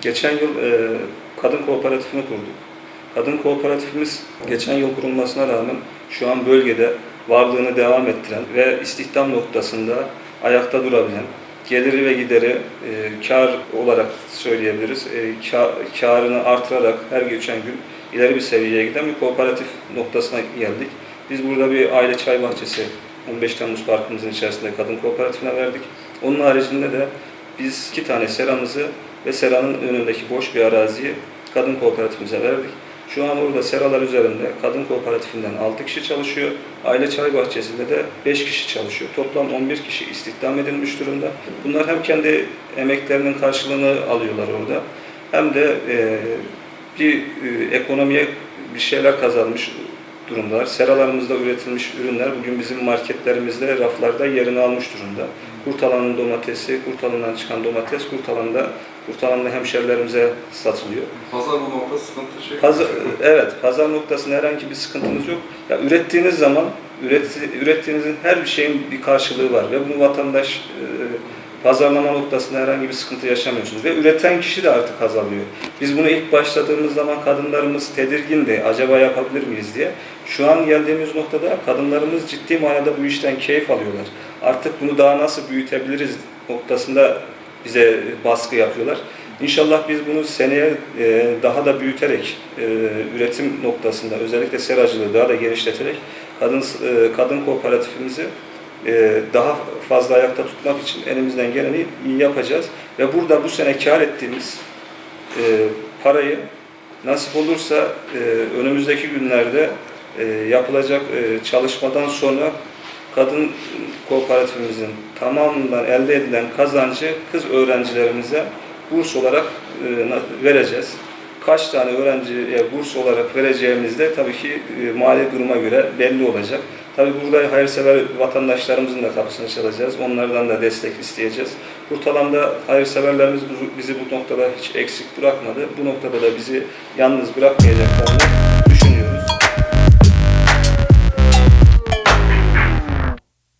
Geçen yıl e, kadın kooperatifini kurduk. Kadın kooperatifimiz geçen yıl kurulmasına rağmen şu an bölgede varlığını devam ettiren ve istihdam noktasında ayakta durabilen, geliri ve gideri e, kar olarak söyleyebiliriz. E, ka- karını artırarak her geçen gün ileri bir seviyeye giden bir kooperatif noktasına geldik. Biz burada bir aile çay bahçesi 15 Temmuz Parkımızın içerisinde kadın kooperatifine verdik. Onun haricinde de biz iki tane seramızı ve seranın önündeki boş bir araziyi kadın kooperatifimize verdik. Şu an orada seralar üzerinde kadın kooperatifinde 6 kişi çalışıyor. Aile çay bahçesinde de 5 kişi çalışıyor. Toplam 11 kişi istihdam edilmiş durumda. Bunlar hem kendi emeklerinin karşılığını alıyorlar orada hem de bir ekonomiye bir şeyler kazanmış durumdalar. Seralarımızda üretilmiş ürünler bugün bizim marketlerimizde, raflarda yerini almış durumda. Kurtalan'ın domatesi, Kurtalan'dan çıkan domates, Kurtalan'da, Kurtalan'da hemşerilerimize satılıyor. Pazar bu nokta sıkıntı şey. Pazar, evet, pazar noktasında herhangi bir sıkıntımız yok. Ya ürettiğiniz zaman, üret, ürettiğinizin her bir şeyin bir karşılığı var ve bunu vatandaş e, pazarlama noktasında herhangi bir sıkıntı yaşamıyorsunuz ve üreten kişi de artık azalıyor. Biz bunu ilk başladığımız zaman kadınlarımız tedirgindi, acaba yapabilir miyiz diye. Şu an geldiğimiz noktada kadınlarımız ciddi manada bu işten keyif alıyorlar. Artık bunu daha nasıl büyütebiliriz noktasında bize baskı yapıyorlar. İnşallah biz bunu seneye e, daha da büyüterek, e, üretim noktasında özellikle seracılığı daha da genişleterek kadın e, kadın kooperatifimizi e, daha fazla ayakta tutmak için elimizden geleni yapacağız. Ve burada bu sene kar ettiğimiz e, parayı nasip olursa e, önümüzdeki günlerde e, yapılacak e, çalışmadan sonra kadın kooperatifimizin tamamından elde edilen kazancı kız öğrencilerimize burs olarak e, vereceğiz. Kaç tane öğrenciye burs olarak vereceğimiz de tabii ki e, mali duruma göre belli olacak. Tabii burada hayırsever vatandaşlarımızın da kapısını çalacağız. Onlardan da destek isteyeceğiz. Kurtalan'da hayırseverlerimiz bizi bu noktada hiç eksik bırakmadı. Bu noktada da bizi yalnız bırakmayacaklarını düşünüyoruz.